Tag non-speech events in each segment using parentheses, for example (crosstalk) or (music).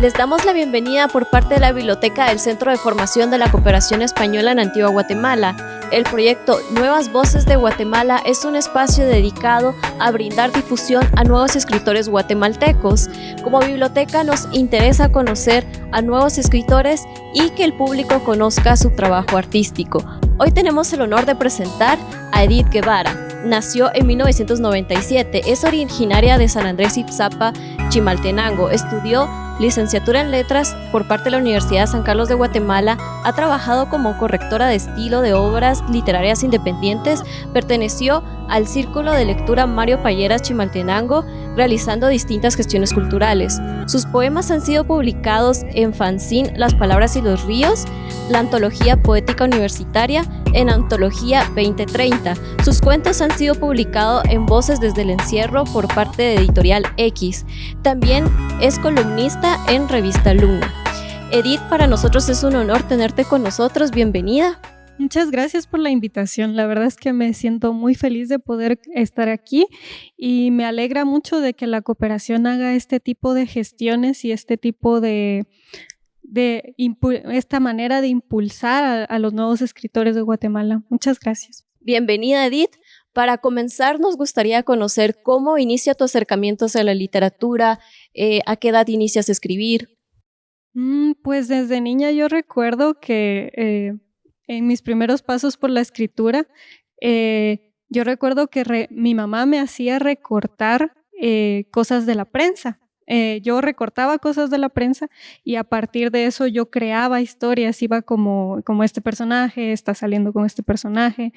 Les damos la bienvenida por parte de la Biblioteca del Centro de Formación de la Cooperación Española en Antigua Guatemala. El proyecto Nuevas Voces de Guatemala es un espacio dedicado a brindar difusión a nuevos escritores guatemaltecos. Como biblioteca nos interesa conocer a nuevos escritores y que el público conozca su trabajo artístico. Hoy tenemos el honor de presentar a Edith Guevara. Nació en 1997, es originaria de San Andrés Ipsapa, Chimaltenango. Estudió licenciatura en letras por parte de la Universidad de San Carlos de Guatemala, ha trabajado como correctora de estilo de obras literarias independientes, perteneció al Círculo de Lectura Mario Payeras Chimaltenango, realizando distintas gestiones culturales. Sus poemas han sido publicados en Fanzine Las Palabras y los Ríos, la Antología Poética Universitaria, en Antología 2030. Sus cuentos han sido publicados en Voces desde el Encierro por parte de Editorial X. También es columnista en Revista Luna. Edith, para nosotros es un honor tenerte con nosotros. Bienvenida. Muchas gracias por la invitación. La verdad es que me siento muy feliz de poder estar aquí y me alegra mucho de que la cooperación haga este tipo de gestiones y este tipo de, de esta manera de impulsar a, los nuevos escritores de Guatemala. Muchas gracias. Bienvenida, Edith. Para comenzar, nos gustaría conocer cómo inicia tu acercamiento a la literatura, eh, a qué edad inicias a escribir. Mm, pues desde niña yo recuerdo que eh, en mis primeros pasos por la escritura, eh, yo recuerdo que mi mamá me hacía recortar eh, cosas de la prensa. Yo recortaba cosas de la prensa y a partir de eso yo creaba historias, iba como, como este personaje, está saliendo con este personaje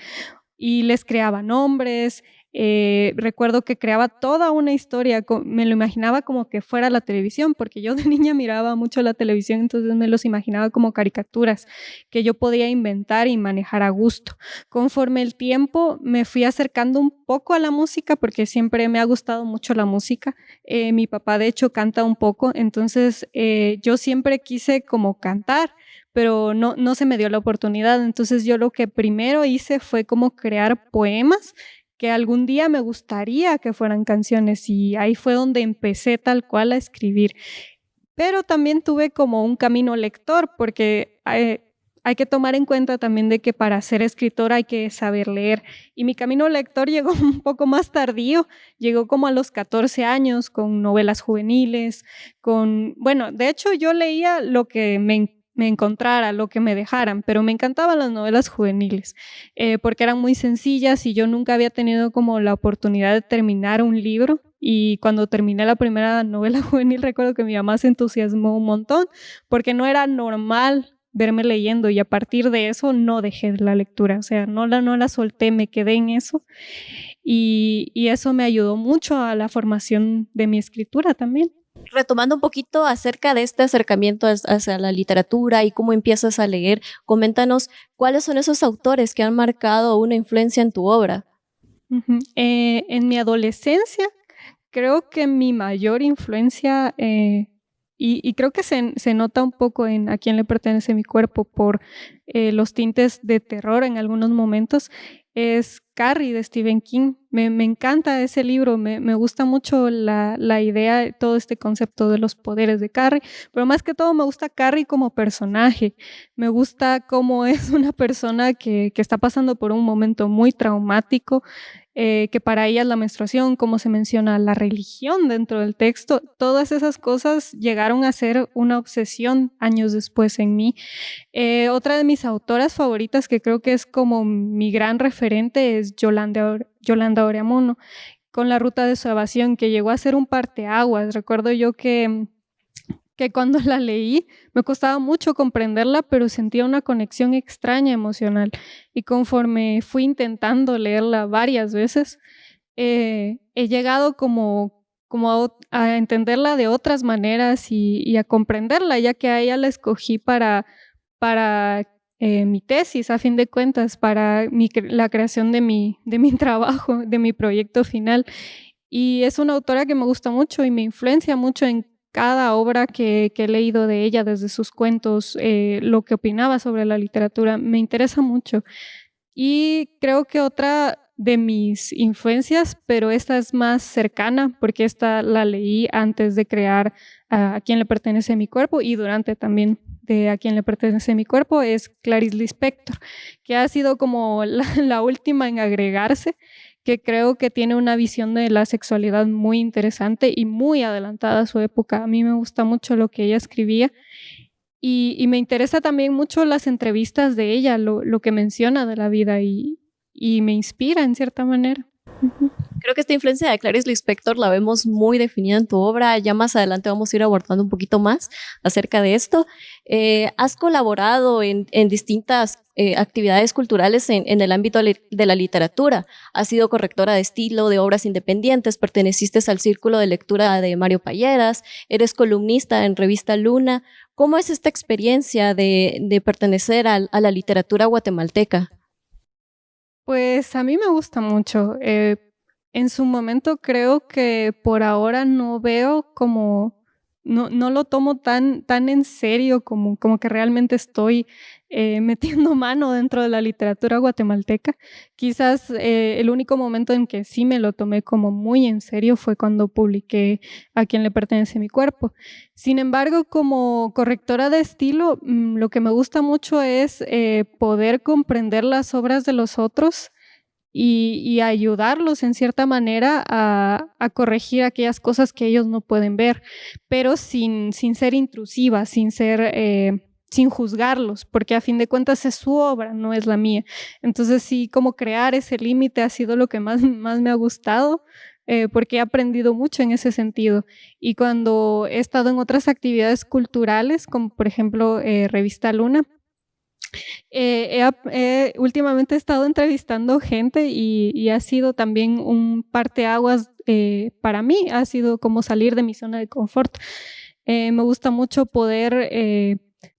y les creaba nombres, eh, recuerdo que creaba toda una historia, me lo imaginaba como que fuera la televisión, porque yo de (laughs) niña miraba mucho la televisión, entonces me los imaginaba como caricaturas que yo podía inventar y manejar a gusto. Conforme el tiempo me fui acercando un poco a la música, porque siempre me ha gustado mucho la música. Eh, mi papá de hecho canta un poco, entonces eh, yo siempre quise como cantar pero no, no se me dio la oportunidad. Entonces yo lo que primero hice fue como crear poemas que algún día me gustaría que fueran canciones y ahí fue donde empecé tal cual a escribir. Pero también tuve como un camino lector porque hay, hay que tomar en cuenta también de que para ser escritor hay que saber leer. Y mi camino lector (laughs) llegó un poco más tardío, llegó como a los 14 años con novelas juveniles, con, bueno, de hecho yo leía lo que me me encontrara, lo que me dejaran, pero me encantaban las novelas juveniles eh, porque eran muy sencillas y yo nunca había tenido como la oportunidad de terminar un libro. Y cuando terminé la primera novela (laughs) juvenil recuerdo que mi mamá se entusiasmó un montón porque no era normal verme leyendo y a partir de eso no dejé la lectura, o sea, no la, no la solté, me quedé en eso. Y, y eso me ayudó mucho a la formación de mi escritura también retomando un poquito acerca de este acercamiento hacia la literatura y cómo empiezas a leer, coméntanos cuáles son esos autores que han marcado una influencia en tu obra. Eh, en mi adolescencia, creo que mi mayor influencia, eh, y, creo que se, nota un poco en a quién le pertenece mi cuerpo por eh, los tintes de terror en algunos momentos, es Carrie de Stephen King. Me, encanta ese libro, me, gusta mucho la, la, idea, todo este concepto de los poderes de Carrie, pero más que todo me gusta Carrie como personaje. Me gusta cómo (laughs) es una persona que, que está pasando por un momento muy traumático, eh, que para ella la menstruación, como se menciona la religión dentro del texto, todas esas cosas llegaron a ser una obsesión años después en mí. Eh, otra de mis autoras favoritas, que creo que es como mi gran referente, es Yolanda, Yolanda Oreamuno, con la ruta de su evasión, que llegó a ser un parteaguas. Recuerdo yo que que cuando la leí me costaba mucho comprenderla, pero sentía una conexión extraña emocional. Y conforme fui intentando leerla varias veces, eh, he llegado como, como a, entenderla de otras maneras y, a comprenderla, ya que a ella la escogí para, para eh, mi tesis, a fin de cuentas, para la creación de mi, de mi (laughs) trabajo, de mi proyecto final. Y es una autora que me gusta mucho y me influencia mucho en cada obra que, he leído de ella, desde sus cuentos, eh, lo que opinaba sobre la literatura, me interesa mucho. Y creo que otra, de mis influencias, pero esta es más cercana porque esta la leí antes de crear a, quién le pertenece mi cuerpo y durante también de a quién le pertenece mi cuerpo es Clarice Lispector, que ha sido como (laughs) la, última en agregarse, que creo que tiene una visión de la sexualidad muy interesante y muy adelantada a su época. A mí me gusta mucho lo que ella escribía y, me interesa también mucho las entrevistas de ella, lo, lo que menciona de la vida y, y me inspira en cierta manera. Creo que esta influencia de Clarice Lispector la vemos muy definida en tu obra. Ya más adelante vamos a ir abordando un poquito más acerca de esto. Eh, has colaborado en, distintas eh, actividades culturales en, el ámbito de la literatura. Has sido correctora de estilo de obras independientes, perteneciste al círculo de lectura de Mario Payeras, eres columnista en revista Luna. ¿Cómo es esta experiencia de, pertenecer a la literatura guatemalteca? Pues a mí me gusta mucho. Eh, en su momento creo que por ahora no veo como, no, no lo tomo tan, tan en serio como, como que realmente estoy eh, (laughs) metiendo mano dentro de la literatura guatemalteca. Quizás eh, el único momento en que sí me lo tomé como muy en serio fue cuando publiqué A quién le pertenece mi cuerpo. Sin embargo, como correctora de estilo, mm, lo que me gusta mucho es eh, poder comprender las obras de los otros y, ayudarlos en cierta manera a, corregir aquellas cosas que ellos no pueden ver, pero sin, sin ser intrusiva, sin ser... Eh, sin juzgarlos, porque a fin de cuentas es su obra, no es la mía. Entonces sí, como crear ese límite ha sido lo que más, más me ha gustado, eh, porque he aprendido mucho en ese sentido. Y cuando he estado en otras actividades culturales, como por ejemplo eh, Revista Luna, eh, últimamente he estado entrevistando gente y, ha sido también un parteaguas eh, para mí, ha sido como salir de mi zona de confort. Eh, me gusta mucho poder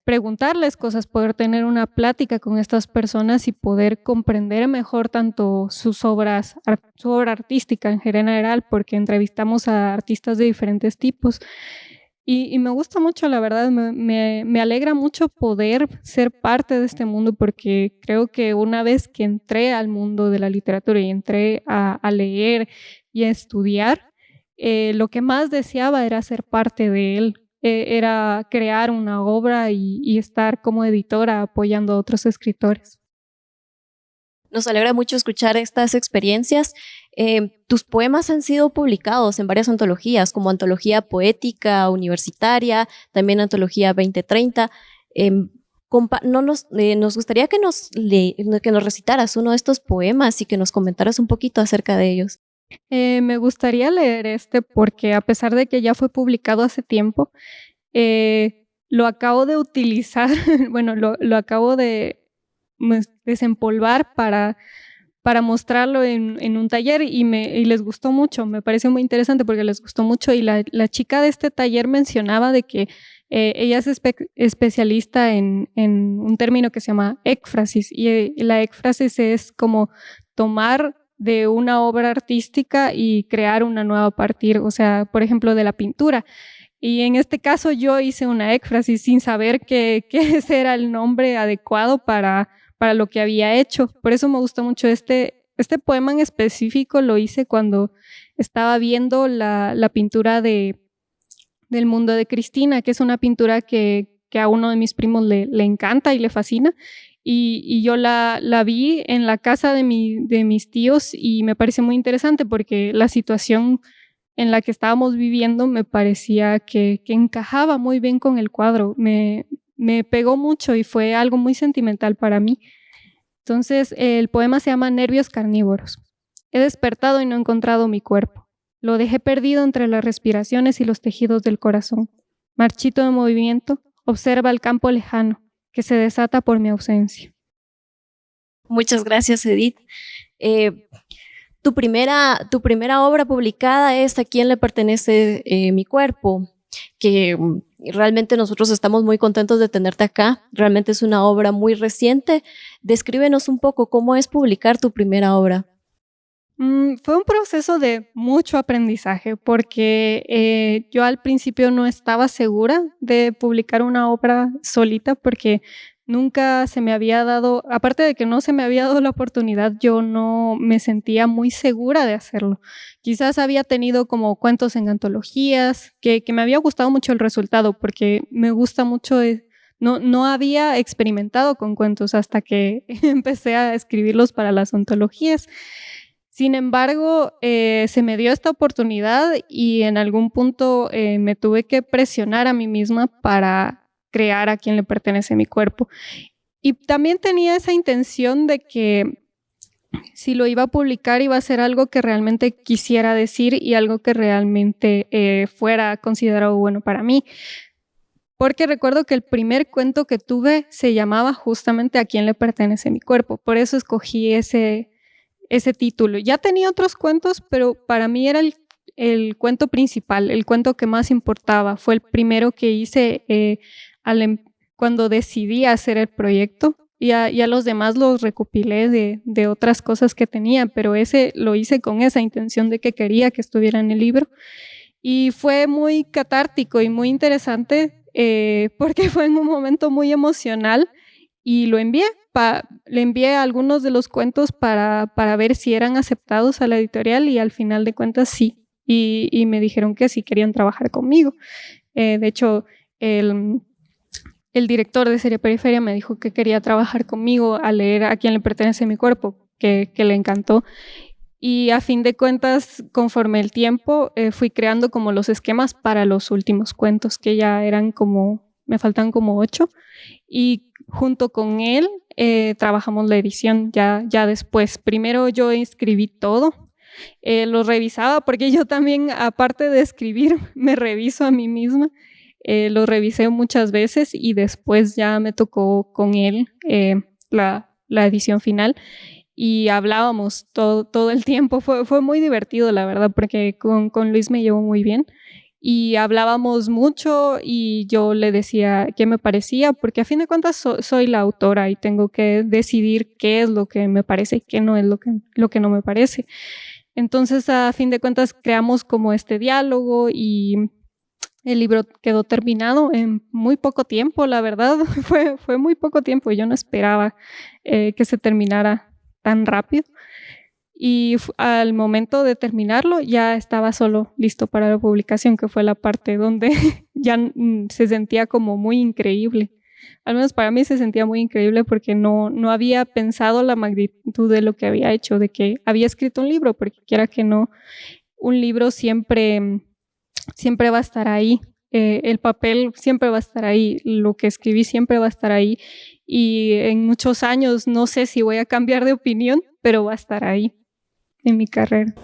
preguntarles cosas, poder tener una plática con estas personas y poder comprender mejor tanto sus obras, su obra artística en general, porque entrevistamos a artistas de diferentes tipos. Y, me gusta mucho, la verdad, me, alegra mucho poder ser parte de este mundo porque creo que una vez que entré al mundo de la literatura y entré a, leer y a estudiar, eh, lo que más deseaba era ser parte de él, e, era crear una obra y estar como editora apoyando a otros escritores. Nos alegra mucho escuchar estas experiencias. Eh, tus poemas han sido publicados en varias antologías, como Antología Poética Universitaria, también Antología 2030. Em, no nos, eh, nos gustaría que nos, que nos recitaras uno de estos poemas y que nos comentaras un poquito acerca de ellos. Eh, me gustaría leer este porque a pesar de que ya fue publicado hace tiempo, lo acabo de utilizar, (laughs) bueno, lo acabo de desempolvar para, para mostrarlo en, un taller y, me, les gustó mucho, me pareció muy interesante porque les gustó mucho y la, chica de este taller mencionaba de que eh, ella es especialista en, un término que se llama éfrasis y, y la éfrasis es como tomar de una obra artística y crear una nueva a partir, o sea, por ejemplo, de la pintura. Y en este caso yo hice una éfrasis sin saber (laughs) que ese era el nombre adecuado para, para lo que había hecho. Por eso me gustó mucho este, este poema en específico, lo hice cuando estaba viendo la, la pintura de, del mundo de Cristina, que es una pintura que, que a uno de mis primos le, le encanta y le fascina. Y, y, yo la, la, vi en la casa de, mi, de mis tíos y me parece muy interesante porque la situación en la que estábamos viviendo me parecía que, que encajaba muy bien con el cuadro. Me, me pegó mucho y fue algo muy sentimental para mí. Entonces, el poema se llama Nervios carnívoros. He despertado y no he encontrado mi cuerpo. Lo dejé perdido entre las respiraciones y los tejidos del corazón. Marchito de movimiento, observa el campo lejano que se desata por mi ausencia. Muchas gracias, Edith. Eh, tu, primera, tu primera obra publicada es ¿A quién le pertenece eh, mi cuerpo? Que realmente nosotros estamos muy contentos de tenerte acá. Realmente es una obra muy reciente. Descríbenos un poco cómo es publicar tu primera obra. Mm, fue un proceso de mucho aprendizaje porque eh, yo al principio no estaba segura de publicar una obra solita porque nunca se me había dado, aparte de que no se me había dado la oportunidad, yo no me sentía muy segura de hacerlo. Quizás había tenido como cuentos en antologías, que, me había gustado mucho el resultado, porque me gusta mucho, eh, no, no había experimentado con cuentos hasta que (laughs) empecé a escribirlos para las antologías. Sin embargo, eh, se me dio esta oportunidad y en algún punto eh, me tuve que presionar a mí misma para crear a quien le pertenece mi cuerpo. Y también tenía esa intención de que si lo iba a publicar iba a ser algo que realmente quisiera decir y algo que realmente eh, fuera considerado bueno para mí. Porque recuerdo que el primer cuento que tuve se llamaba justamente A quién le pertenece mi cuerpo. Por eso escogí ese, ese título. Ya tenía otros cuentos, pero para mí era el, el cuento principal, el cuento que más importaba. Fue el primero que hice eh, Em, cuando decidí hacer el proyecto. Y los demás los recopilé de, otras cosas que tenía, pero ese lo hice con esa intención de que quería que estuviera en el libro. Y fue muy catártico y muy interesante eh, (laughs) porque fue en un momento muy emocional y lo envié. le envié algunos de los cuentos para, para, ver si eran aceptados a la editorial y al final de cuentas sí. Y, me dijeron que sí querían trabajar conmigo. Eh, de hecho, el el director de Serie Periferia me dijo que quería trabajar conmigo a leer a quién le pertenece mi cuerpo, que, le encantó. Y a fin de cuentas, conforme el tiempo, eh, fui creando como los esquemas para los últimos cuentos, que ya eran como, me faltan como ocho. Y junto con él eh, trabajamos la edición ya, ya después. Primero yo escribí todo, eh, lo revisaba porque yo también, aparte de escribir, (laughs) me reviso a mí misma eh, lo revisé muchas veces y después ya me tocó con él eh, la, edición final y hablábamos todo, todo el tiempo. Fue, fue muy divertido, la verdad, porque con, Luis me llevo muy bien y hablábamos mucho y yo le decía qué me parecía, porque a fin de cuentas soy la autora y tengo que decidir qué es lo que me parece y qué no es lo que, lo que no me parece. Entonces, a fin de cuentas, creamos como este diálogo y el libro quedó terminado en muy poco tiempo, la verdad, (laughs) fue, fue muy poco tiempo. Yo no esperaba eh, que se terminara tan rápido. Y al momento de terminarlo ya estaba solo listo para la publicación, que fue la parte donde (laughs) ya se sentía como muy increíble. Al menos para mí se sentía muy increíble porque no, no había pensado la magnitud de lo que había hecho, de que había escrito un libro, porque quiera que no, un libro siempre siempre va a estar ahí. Eh, el papel siempre va a estar ahí, lo que escribí siempre va a estar ahí y en muchos años no sé si voy a cambiar de opinión, pero va a estar ahí en mi carrera.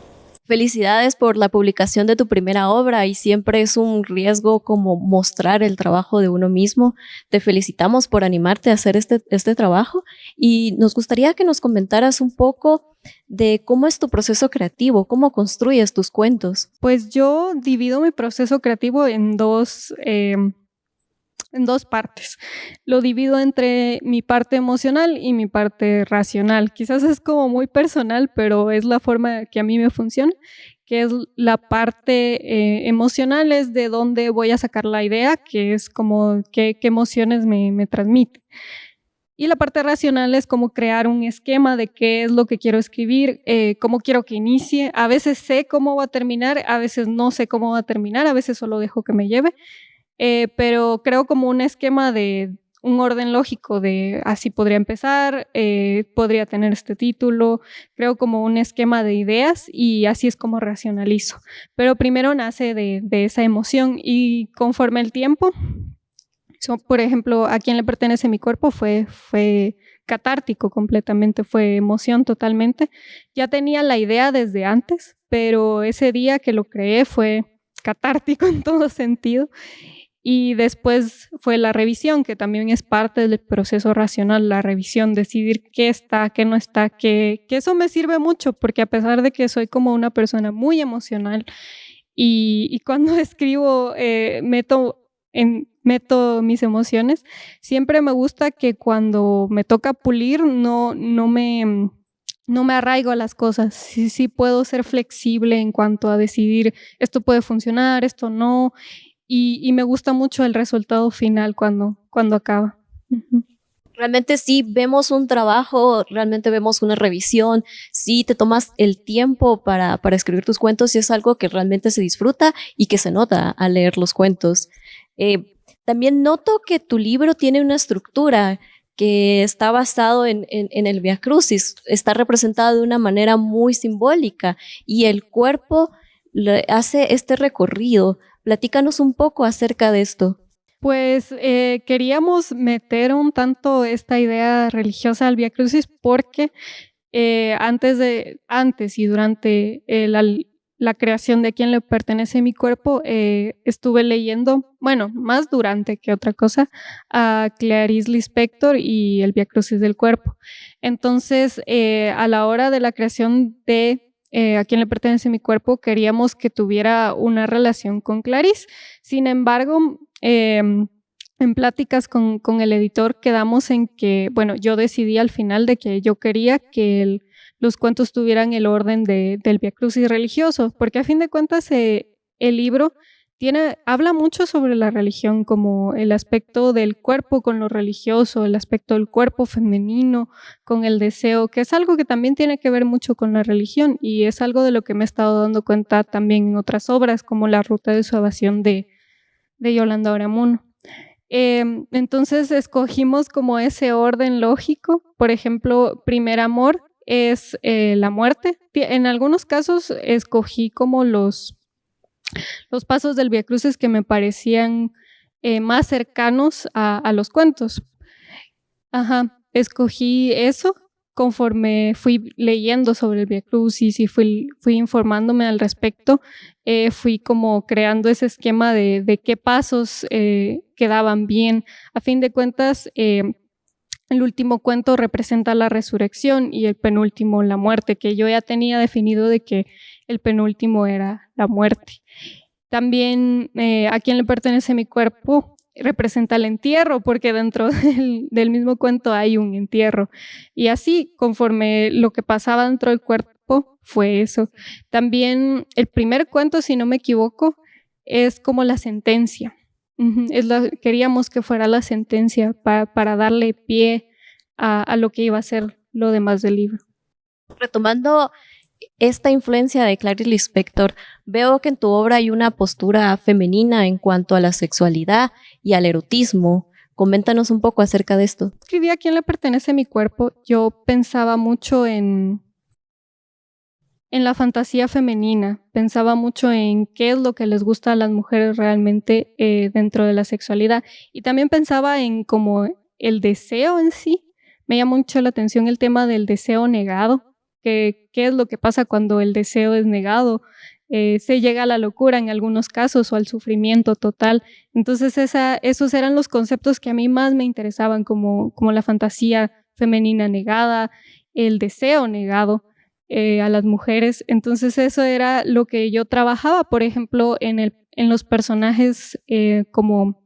Felicidades por la publicación de tu primera obra y siempre es un riesgo como mostrar el trabajo de uno mismo. Te felicitamos por animarte a hacer este, este trabajo y nos gustaría que nos comentaras un poco de cómo es tu proceso creativo, cómo construyes tus cuentos. Pues yo divido mi proceso creativo en dos em, en dos partes. Lo divido entre mi parte emocional y mi parte racional. Quizás es como muy personal, pero es la forma que a mí me funciona, que es la parte eh, emocional, es de dónde voy a sacar la idea, que es como qué, emociones me, me transmite. Y la parte racional es como crear un esquema de qué es lo que quiero escribir, eh, cómo quiero que inicie. A veces sé cómo va a terminar, a veces no sé cómo va a terminar, a veces solo dejo que me lleve. Eh, pero creo como un esquema de un orden lógico de así podría empezar, eh, podría tener este título, creo como un esquema de ideas y así es como racionalizo. Pero primero nace de, esa emoción y conforme el tiempo, por ejemplo, a quién le pertenece mi cuerpo fue, fue catártico completamente, fue emoción totalmente. Ya tenía la idea desde antes, pero ese día que lo creé fue catártico (laughs) en todo sentido y después fue la revisión, que también es parte del proceso racional, la revisión, decidir qué está, qué no está, que, que eso me sirve mucho, porque a pesar de que soy como una persona muy emocional y, cuando (laughs) escribo eh, meto, en, meto mis emociones, siempre me gusta que cuando me toca pulir no, no me no me arraigo a las cosas, sí, sí puedo ser flexible en cuanto a decidir esto puede funcionar, esto no, y, me gusta mucho el resultado final cuando, cuando acaba. Realmente sí vemos un trabajo, realmente vemos una revisión, sí te tomas el tiempo para, para escribir tus cuentos y es algo que realmente se disfruta y que se nota al leer los cuentos. Eh, también noto que tu libro tiene una estructura que está basado en, en, el Via Crucis, está representado de una manera muy simbólica y el cuerpo hace este recorrido. Platícanos un poco acerca de esto. Pues eh, queríamos meter un tanto esta idea religiosa al Via Crucis porque eh, antes, de, antes y durante la, la, creación de a quién le pertenece mi cuerpo, eh, estuve leyendo, bueno, más durante que otra cosa, a Clarice Lispector y el Via Crucis del cuerpo. Entonces, a la hora de la creación de a quién le pertenece mi cuerpo, queríamos que tuviera una relación con Clarice. Sin embargo, Em, en pláticas con, con, el editor quedamos en que, bueno, yo decidí al final de que yo quería que los cuentos tuvieran el orden de, del Via Crucis religioso, porque a fin de cuentas eh, el libro habla mucho sobre la religión, como el aspecto del cuerpo con lo religioso, el aspecto del cuerpo femenino con el deseo, que es algo que también tiene que ver mucho con la religión y es algo de lo que me he estado dando cuenta también en otras obras, como La Ruta de su evasión de, de Yolanda Oramuno. Em, entonces escogimos como ese orden lógico. Por ejemplo, primer amor es eh, la muerte. En algunos casos escogí como los, los pasos del Via Cruces que me parecían eh, más cercanos a, los cuentos. Ajá, escogí eso conforme fui leyendo sobre el Via Crucis y fui, informándome al respecto, eh, fui como creando ese esquema de, qué pasos eh, quedaban bien. A fin de cuentas, el último cuento representa la resurrección y el penúltimo la muerte, que yo ya tenía definido de que el penúltimo era la muerte. También a quién le pertenece mi cuerpo, representa el entierro, porque dentro (laughs) del, mismo cuento hay un entierro. Y así, conforme lo que pasaba dentro del cuerpo, fue eso. También el primer cuento, si no me equivoco, es como la sentencia. Es queríamos que fuera la sentencia para, darle pie a, a lo que iba a ser lo demás del libro. Retomando esta influencia de Clarice Lispector, veo que en tu obra hay una postura femenina en cuanto a la sexualidad y al erotismo. Coméntanos un poco acerca de esto. Escribí a quién le pertenece mi cuerpo. Yo pensaba mucho en, en la fantasía femenina. Pensaba mucho en qué es lo que les gusta a las mujeres realmente eh, dentro de la sexualidad. Y también pensaba en como el deseo en sí. Me llama mucho la atención el tema del deseo negado qué es lo que pasa cuando el deseo es negado. Eh, se llega a la locura en algunos casos o al sufrimiento total. Entonces esos eran los conceptos que a mí más me interesaban, como, como la fantasía femenina negada, el deseo negado eh, a las mujeres. Entonces eso era lo que yo trabajaba, por ejemplo, en, los personajes eh, como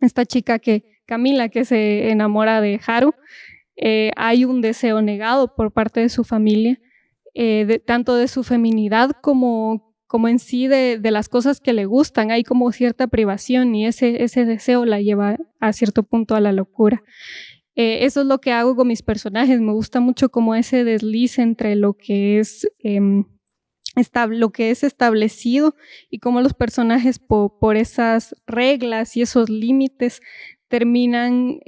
esta chica que, Camila, que se enamora de Haru. Eh, hay un deseo negado por parte de su familia, eh, tanto de su feminidad como, en sí de, las cosas que le gustan. Hay como cierta privación y ese deseo la lleva a cierto punto a la locura. Eh, eso es lo que hago con mis personajes. Me gusta mucho como ese desliz entre lo que es... Em, lo que es establecido y cómo los personajes por esas reglas y esos límites terminan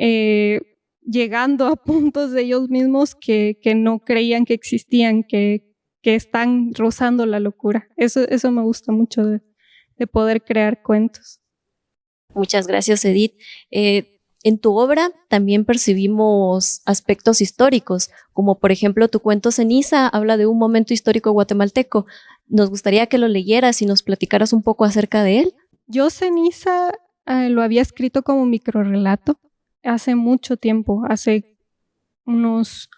llegando a (laughs) puntos de ellos mismos que, no creían que existían, que, están rozando la locura. Eso, eso me gusta mucho de, poder crear cuentos. Muchas gracias, Edith. Eh, en tu obra también percibimos aspectos históricos, como por ejemplo tu cuento Ceniza habla de un momento histórico guatemalteco. Nos gustaría que lo leyeras y nos platicaras un poco acerca de él. Yo Ceniza eh, lo había escrito como microrelato hace mucho tiempo, hace unos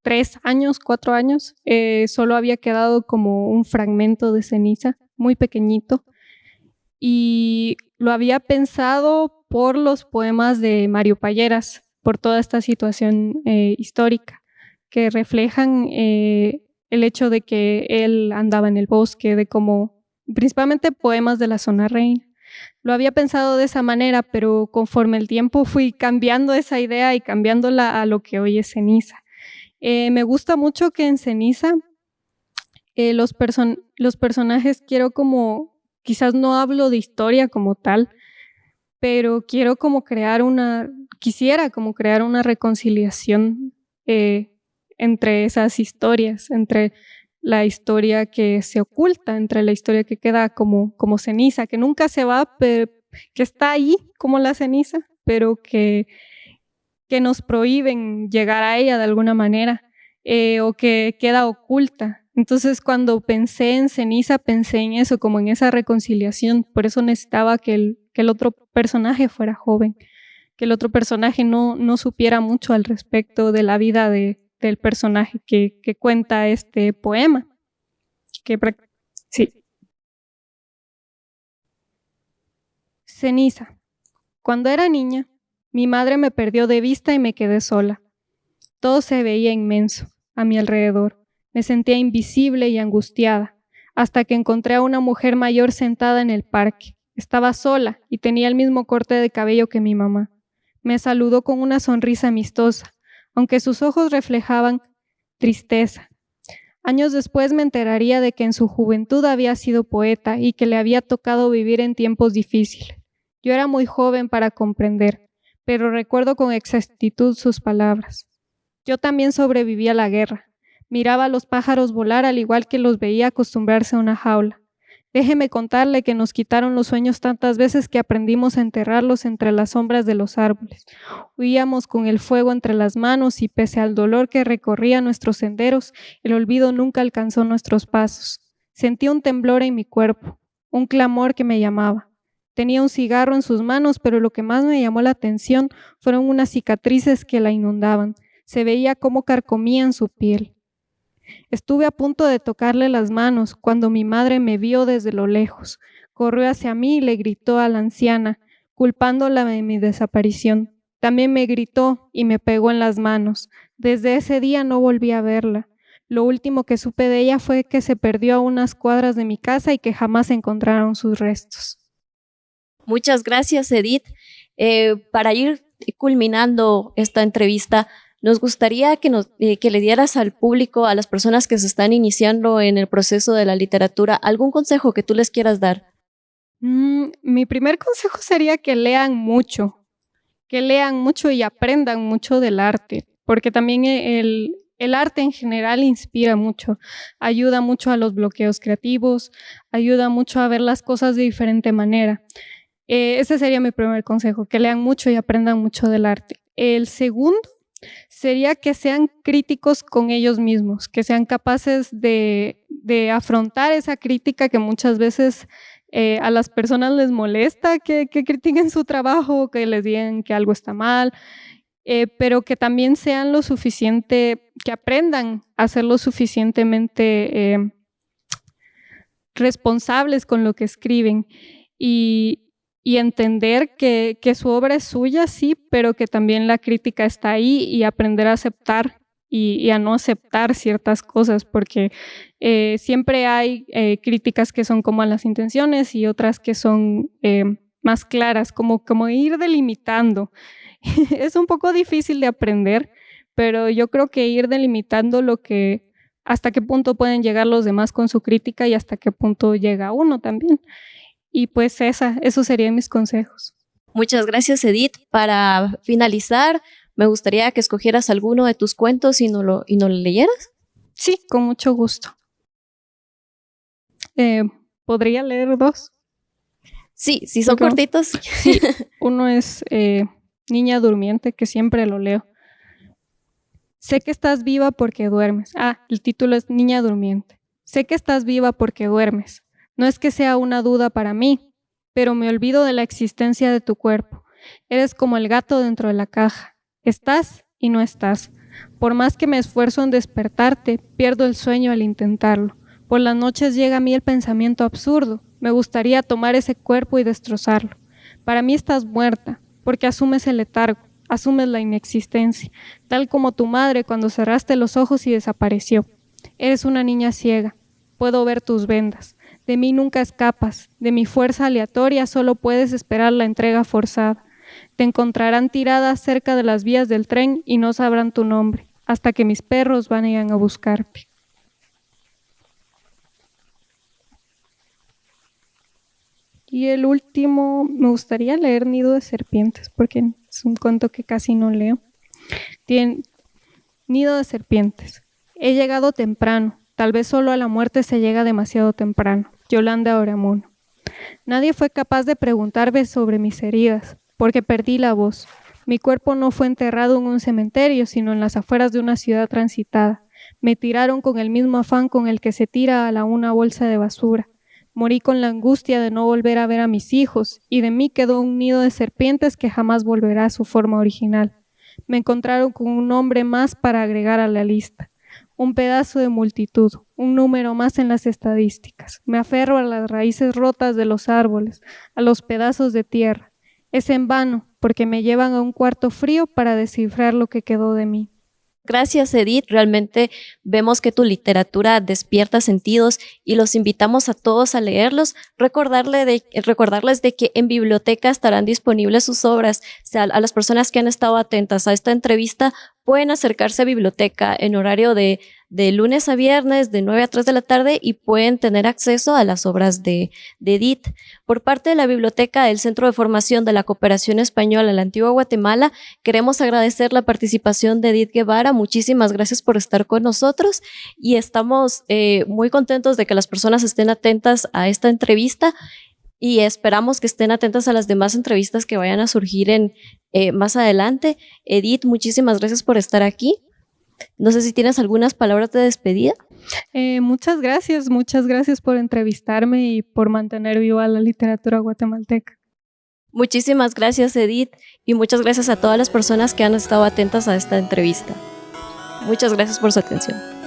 tres años, cuatro años, eh, solo había quedado como un fragmento de ceniza, muy pequeñito, y lo había pensado por los poemas de Mario Palleras, por toda esta situación eh, histórica, que reflejan eh, el hecho de que él andaba en el bosque, de cómo, principalmente poemas de la zona reina, Lo había pensado de esa manera, pero conforme el tiempo fui cambiando esa idea y cambiándola a lo que hoy es ceniza. Eh, me gusta mucho que en ceniza los personajes quiero como, quizás no hablo de historia como tal, pero quiero como crear una, quisiera como crear una reconciliación eh, entre esas historias, entre la historia que se oculta, entre la historia que queda como, como ceniza, que nunca se va, pero que está ahí como la ceniza, pero que, que nos prohíben llegar a ella de alguna manera, eh, o que queda oculta. Entonces cuando pensé en ceniza, pensé en eso, como en esa reconciliación, por eso necesitaba que el, que el otro personaje fuera joven, que el otro personaje no, no supiera mucho al respecto de la vida de, del personaje que, que cuenta este poema. Que, sí. Ceniza. Cuando era niña, mi madre me perdió de vista y me quedé sola. Todo se veía inmenso a mi alrededor. Me sentía invisible y angustiada, hasta que encontré a una mujer mayor sentada en el parque. Estaba sola y tenía el mismo corte de cabello que mi mamá. Me saludó con una sonrisa amistosa aunque sus ojos reflejaban tristeza. Años después me enteraría de que en su juventud había sido poeta y que le había tocado vivir en tiempos difíciles. Yo era muy joven para comprender, pero recuerdo con exactitud sus palabras. Yo también sobreviví a la guerra. Miraba a los pájaros volar al igual que los veía acostumbrarse a una jaula. Déjeme contarle que nos quitaron los sueños tantas veces que aprendimos a enterrarlos entre las sombras de los árboles. Huíamos con el fuego entre las manos y pese al dolor que recorría nuestros senderos, el olvido nunca alcanzó nuestros pasos. Sentí un temblor en mi cuerpo, un clamor que me llamaba. Tenía un cigarro en sus manos, pero lo que más me llamó la atención fueron unas cicatrices que la inundaban. Se veía cómo carcomían su piel. Estuve a punto de tocarle las manos cuando mi madre me vio desde lo lejos. Corrió hacia mí y le gritó a la anciana, culpándola de mi desaparición. También me gritó y me pegó en las manos. Desde ese día no volví a verla. Lo último que supe de ella fue que se perdió a unas cuadras de mi casa y que jamás encontraron sus restos. Muchas gracias, Edith. Eh, para ir culminando esta entrevista, nos gustaría eh, que le dieras al público, a las personas que se están iniciando en el proceso de la literatura, algún consejo que tú les quieras dar. Mm, mi primer consejo sería que lean mucho, que lean mucho y aprendan mucho del arte, porque también el, el arte en general inspira mucho, ayuda mucho a los bloqueos creativos, ayuda mucho a ver las cosas de diferente manera. Eh, ese sería mi primer consejo, que lean mucho y aprendan mucho del arte. El segundo sería que sean críticos con ellos mismos, que sean capaces de, afrontar esa crítica que muchas veces eh, a las personas les molesta que, critiquen su trabajo, que les digan que algo está mal, eh, pero que también sean lo suficiente, que aprendan a ser lo suficientemente eh, responsables con lo que escriben. Y, y entender que, su obra es suya, sí, pero que también la crítica está ahí y aprender a aceptar y, a no aceptar ciertas cosas, porque eh, siempre hay eh, críticas que son como a las intenciones y otras que son eh, más claras, como, como ir delimitando. (laughs) es un poco difícil de aprender, pero yo creo que ir delimitando lo que hasta qué punto pueden llegar los demás con su crítica y hasta qué punto llega uno también. Y pues esa, esos serían mis consejos. Muchas gracias, Edith. Para finalizar, me gustaría que escogieras alguno de tus cuentos y no lo, y no lo leyeras. Sí, con mucho gusto. Eh, ¿Podría leer dos? Sí, sí son cortitos. (laughs) Sí, uno es eh, Niña Durmiente, que siempre lo leo. Sé que estás viva porque duermes. Ah, el título es Niña Durmiente. Sé que estás viva porque duermes. No es que sea una duda para mí, pero me olvido de la existencia de tu cuerpo. Eres como el gato dentro de la caja. Estás y no estás. Por más que me esfuerzo en despertarte, pierdo el sueño al intentarlo. Por las noches llega a mí el pensamiento absurdo. Me gustaría tomar ese cuerpo y destrozarlo. Para mí estás muerta, porque asumes el letargo, asumes la inexistencia, tal como tu madre cuando cerraste los ojos y desapareció. Eres una niña ciega. Puedo ver tus vendas. De mí nunca escapas, de mi fuerza aleatoria solo puedes esperar la entrega forzada. Te encontrarán tiradas cerca de las vías del tren y no sabrán tu nombre, hasta que mis perros vayan a buscarte. Y el último, me gustaría leer Nido de Serpientes, porque es un cuento que casi no leo. Nido de Serpientes. He llegado temprano, tal vez solo a la muerte se llega demasiado temprano. Yolanda Oramuno. Nadie fue capaz de preguntarme sobre mis heridas, porque perdí la voz. Mi cuerpo no fue enterrado en un cementerio, sino en las afueras de una ciudad transitada. Me tiraron con el mismo afán con el que se tira a la una bolsa de basura. Morí con la angustia de no volver a ver a mis hijos, y de mí quedó un nido de serpientes que jamás volverá a su forma original. Me encontraron con un nombre más para agregar a la lista, un pedazo de multitud, un número más en las estadísticas. Me aferro a las raíces rotas de los árboles, a los pedazos de tierra. Es en vano, porque me llevan a un cuarto frío para descifrar lo que quedó de mí. Gracias, Edith. Realmente vemos que tu literatura despierta sentidos y los invitamos a todos a leerlos. Recordarle recordarles de que en biblioteca estarán disponibles sus obras. sea, a las personas que han estado atentas a esta entrevista pueden acercarse a biblioteca en horario de de lunes a viernes de 9 a 3 de la tarde y pueden tener acceso a las obras de, Edith. Por parte de la biblioteca del Centro de Formación de la Cooperación Española en la Antigua Guatemala, queremos agradecer la participación de Edith Guevara. Muchísimas gracias por estar con nosotros y estamos eh, muy contentos de que las personas estén atentas a esta entrevista y esperamos que estén atentas a las demás entrevistas que vayan a surgir en, eh, más adelante. Edith, muchísimas gracias por estar aquí. No sé si tienes algunas palabras de despedida. Eh, muchas gracias, muchas gracias por entrevistarme y por mantener viva la literatura guatemalteca. Muchísimas gracias, Edith, y muchas gracias a todas las personas que han estado atentas a esta entrevista. Muchas gracias por su atención.